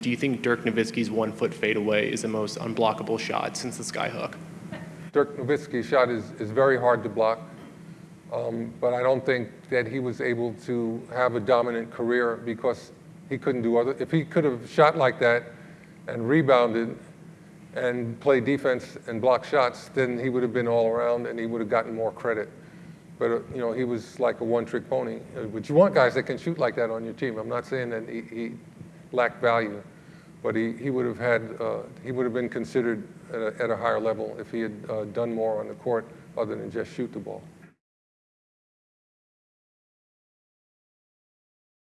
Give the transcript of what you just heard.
Do you think Dirk Nowitzki's one-foot fadeaway is the most unblockable shot since the skyhook? Dirk Nowitzki's shot is, is very hard to block, um, but I don't think that he was able to have a dominant career because he couldn't do other. If he could have shot like that and rebounded and played defense and blocked shots, then he would have been all around and he would have gotten more credit. But uh, you know, he was like a one-trick pony. Uh, but you want guys that can shoot like that on your team. I'm not saying that he, he lacked value, but he, he would have had uh, he would have been considered at a, at a, higher level if he had uh, done more on the court other than just shoot the ball.